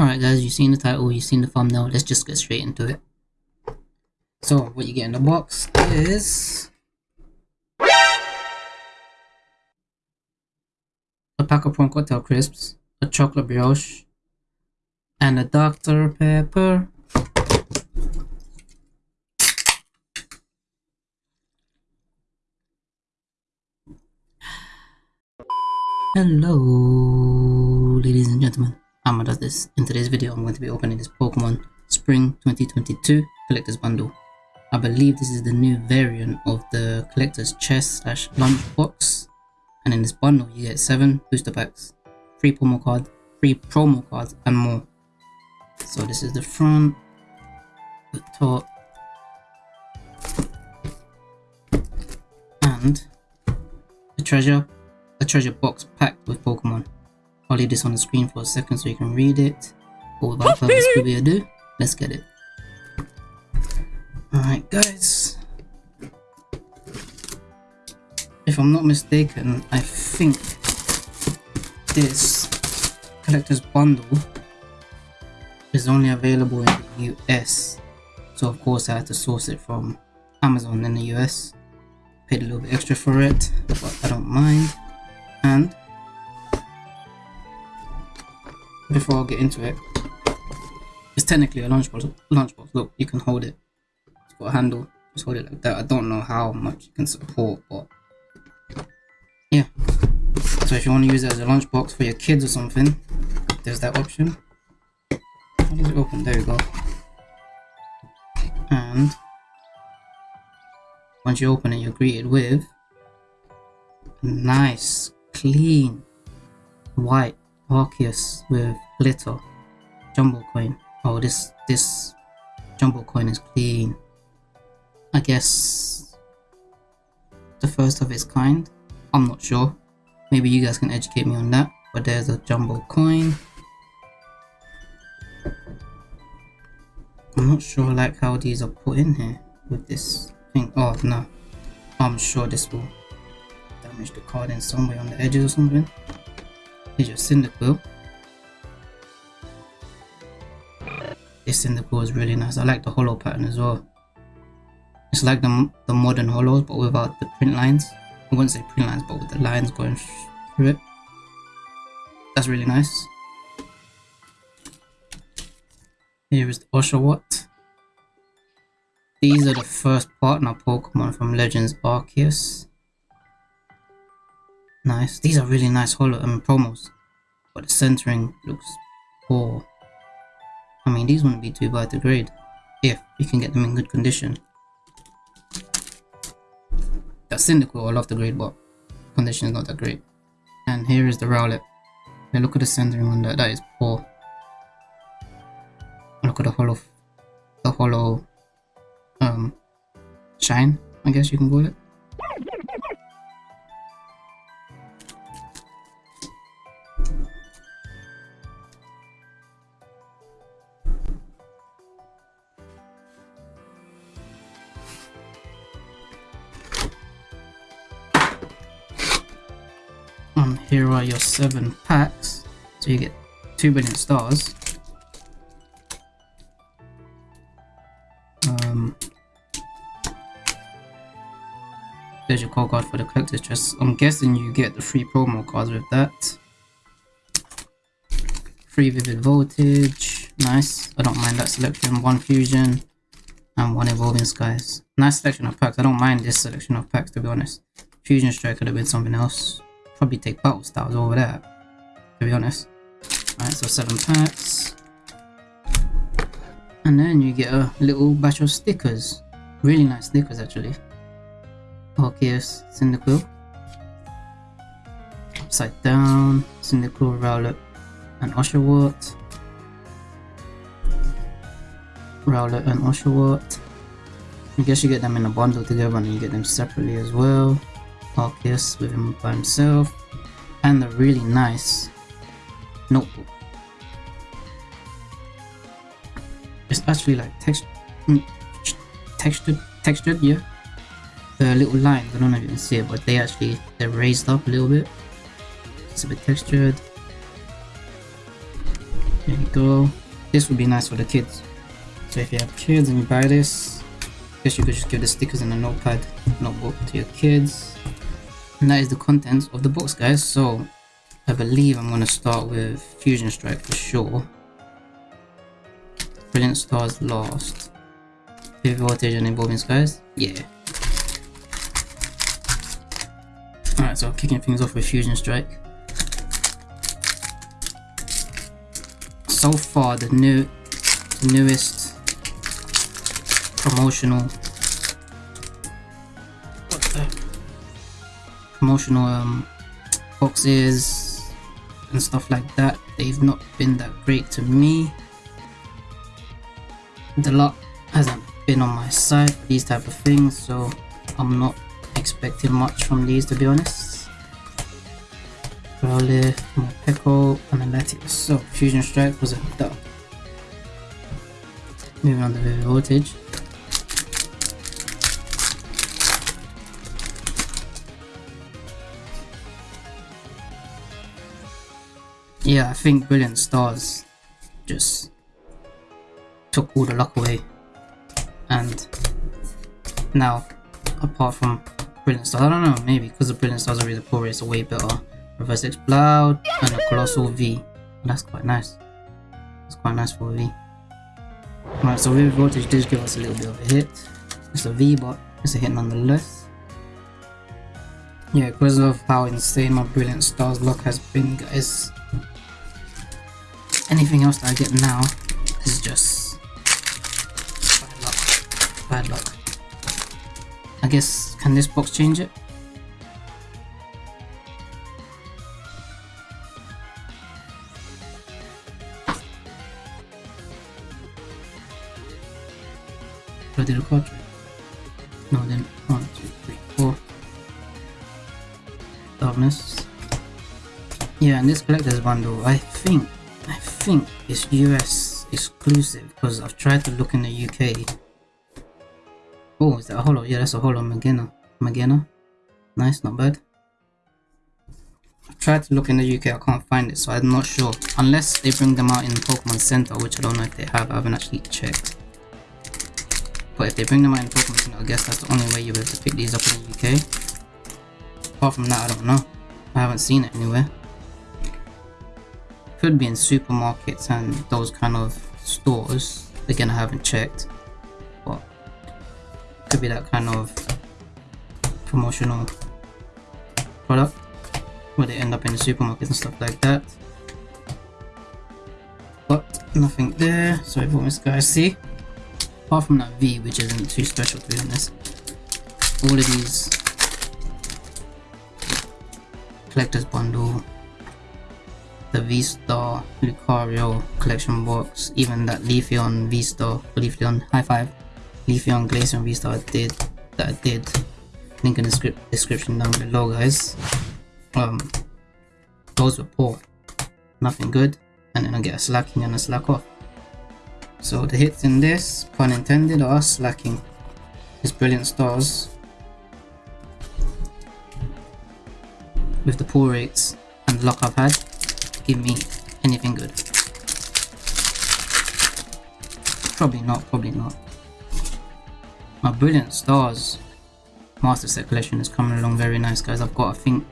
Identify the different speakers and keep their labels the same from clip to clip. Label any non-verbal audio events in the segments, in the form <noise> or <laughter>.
Speaker 1: Alright guys, you've seen the title, you've seen the thumbnail, let's just get straight into it. So, what you get in the box is... A pack of prawn cocktail crisps, a chocolate brioche, and a Dr. Pepper. Hello, ladies and gentlemen. Amma does this. In today's video, I'm going to be opening this Pokemon Spring 2022 Collector's Bundle. I believe this is the new variant of the Collector's Chest slash Lunch Box. And in this bundle, you get 7 booster packs, 3 promo cards, 3 promo cards, and more. So this is the front, the top, and a treasure a treasure box packed with Pokemon. I'll leave this on the screen for a second so you can read it. But without further ado, <laughs> let's get it. Alright guys. If I'm not mistaken, I think this collector's bundle is only available in the US. So of course I had to source it from Amazon in the US. Paid a little bit extra for it, but I don't mind. Before I get into it, it's technically a lunchbox. Lunchbox. Look, you can hold it. It's got a handle. Just hold it like that. I don't know how much you can support, but yeah. So if you want to use it as a lunchbox for your kids or something, there's that option. How does it open? There you go. And once you open it, you're greeted with nice clean white Arceus with glitter jumbo coin. Oh, this this jumbo coin is clean. I guess the first of its kind. I'm not sure. Maybe you guys can educate me on that. But there's a jumbo coin. I'm not sure like how these are put in here with this thing. Oh no. I'm sure this will damage the card in some way on the edges or something. Cyndaquil. This Cyndaquil is really nice. I like the holo pattern as well. It's like the, the modern holos but without the print lines. I wouldn't say print lines but with the lines going through it. That's really nice. Here is the Oshawott. These are the first partner Pokemon from Legends Arceus. Nice. These are really nice holo um, promos. But the centering looks poor. I mean, these wouldn't be too bad to grade. If you can get them in good condition. That Cyndaquil I love the grade, but condition is not that great. And here is the Rowlet. Now look at the centering on that. That is poor. Look at the holo, the holo, um, shine. I guess you can call it. And here are your seven packs. So you get two brilliant stars. Um, there's your code card for the collector's chest. I'm guessing you get the free promo cards with that. Free vivid voltage. Nice. I don't mind that selection. One fusion and one evolving skies. Nice selection of packs. I don't mind this selection of packs to be honest. Fusion strike could have been something else probably take battle styles over there, to be honest. Alright, so seven packs. And then you get a little batch of stickers. Really nice stickers actually. Arceus, Cyndaquil. Upside down, Cyndaquil, Rowlet, and Oshawott. Rowlet and Oshawott. I guess you get them in a bundle together and you get them separately as well. Arceus with him by himself and a really nice notebook. It's actually like text mm, textured textured yeah. The little lines, I don't know if you can see it, but they actually they're raised up a little bit. It's a bit textured. There you go. This would be nice for the kids. So if you have kids and you buy this, guess you could just give the stickers and a notepad notebook to your kids. And that is the contents of the box guys. So I believe I'm going to start with Fusion Strike for sure. Brilliant Stars last. Heavy Voltage and Evolving Skies? Yeah. Alright, so kicking things off with Fusion Strike. So far, the new, the newest promotional promotional um, boxes and stuff like that. They've not been that great to me. The luck hasn't been on my side for these type of things, so I'm not expecting much from these to be honest. Growlithe, Morpeko, and Latios. So Fusion Strike was a dub. Moving on to the voltage. Yeah, I think Brilliant Stars just took all the luck away. And now, apart from Brilliant Stars, I don't know, maybe because the Brilliant Stars are really poor, it's way better. Reverse Explode and a Coalossal V. That's quite nice. That's quite nice for a V. Alright, so Vivid Voltage did give us a little bit of a hit. It's a V, but it's a hit nonetheless. Yeah, because of how insane my Brilliant Stars luck has been, guys. Anything else that I get now is just bad luck. Bad luck. I guess, can this box change it? I did. No, then one, two, three, four. Darkness. Yeah, and this collector's bundle, I think, think it's US exclusive because I've tried to look in the UK. Oh, is that a holo? Yeah, that's a holo Magena. Magena. Nice, not bad. I've tried to look in the UK, I can't find it, so I'm not sure. Unless they bring them out in Pokemon Center, which I don't know if they have, I haven't actually checked. But if they bring them out in Pokemon Center, I guess that's the only way you'll be able to pick these up in the UK. Apart from that, I don't know. I haven't seen it anywhere. Could be in supermarkets and those kind of stores. Again, I haven't checked. But could be that kind of promotional product where they end up in the supermarkets and stuff like that. But nothing there. Sorry for this guys see. Apart from that V, which isn't too special to be honest. All of these collector's bundle the V-Star Lucario collection box, even that Leafeon V-Star, Leafeon High Five, Leafeon Glaceon V-Star did that I did. Link in the script description down below, guys. Um, those were poor, nothing good, and then I get a Slaking and a Slakoth. So the hits in this, pun intended, are slacking. His brilliant stars with the pull rates and luck I've had give me anything good. Probably not, probably not. My Brilliant Stars Master Set collection is coming along very nice guys. I've got I think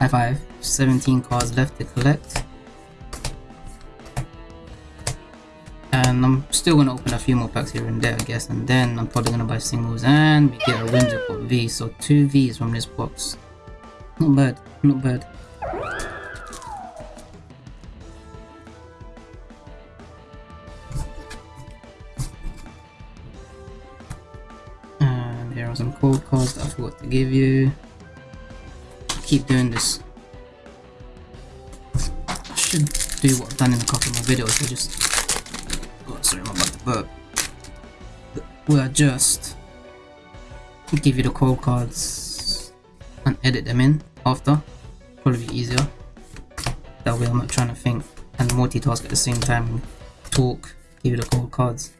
Speaker 1: I have 17 cards left to collect. And I'm still gonna open a few more packs here and there I guess and then I'm probably gonna buy singles and we get a Whimsicott V. So two V's from this box. Not bad, not bad. Code cards that I forgot to give you. Keep doing this. I should do what I've done in a couple of my videos. I just oh sorry, I'm about to burp. Where I just give you the code cards and edit them in after. Probably easier. That way I'm not trying to think and multitask at the same time. Talk, give you the code cards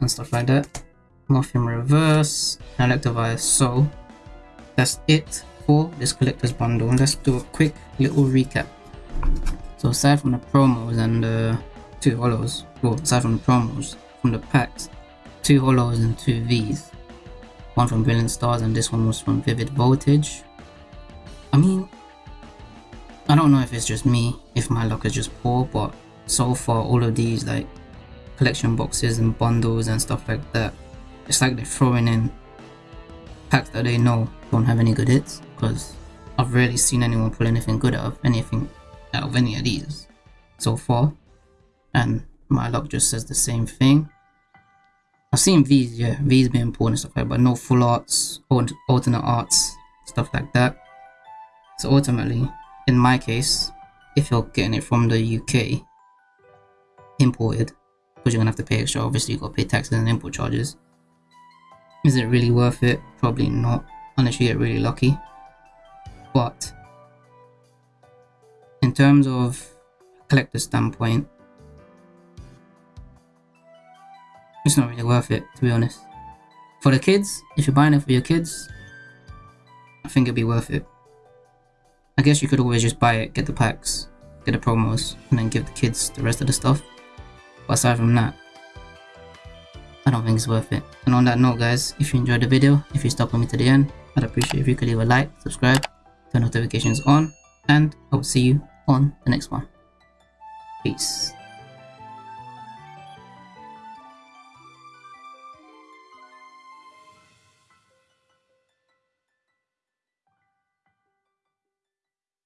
Speaker 1: and stuff like that. Morphium Reverse, Electivire. So that's it for this collector's bundle. Let's do a quick little recap. So aside from the promos and the two holos, well, aside from the promos, from the packs, two holos and two Vs. One from Brilliant Stars and this one was from Vivid Voltage. I mean, I don't know if it's just me, if my luck is just poor, but so far all of these like collection boxes and bundles and stuff like that, it's like they're throwing in packs that they know don't have any good hits because I've rarely seen anyone pull anything good out of anything out of any of these so far. And my luck just says the same thing. I've seen V's yeah V's being pulled and stuff like that but no full arts or alternate arts stuff like that. So ultimately in my case if you're getting it from the UK imported because you're gonna have to pay extra obviously you gotta pay taxes and import charges is it really worth it? Probably not, unless you get really lucky. But in terms of collector standpoint, it's not really worth it to be honest. For the kids, if you're buying it for your kids, I think it'd be worth it. I guess you could always just buy it, get the packs, get the promos, and then give the kids the rest of the stuff. But aside from that, I don't think it's worth it. And on that note guys, if you enjoyed the video, if you stuck with me to the end, I'd appreciate if you could leave a like, subscribe, turn notifications on, and I will see you on the next one. Peace.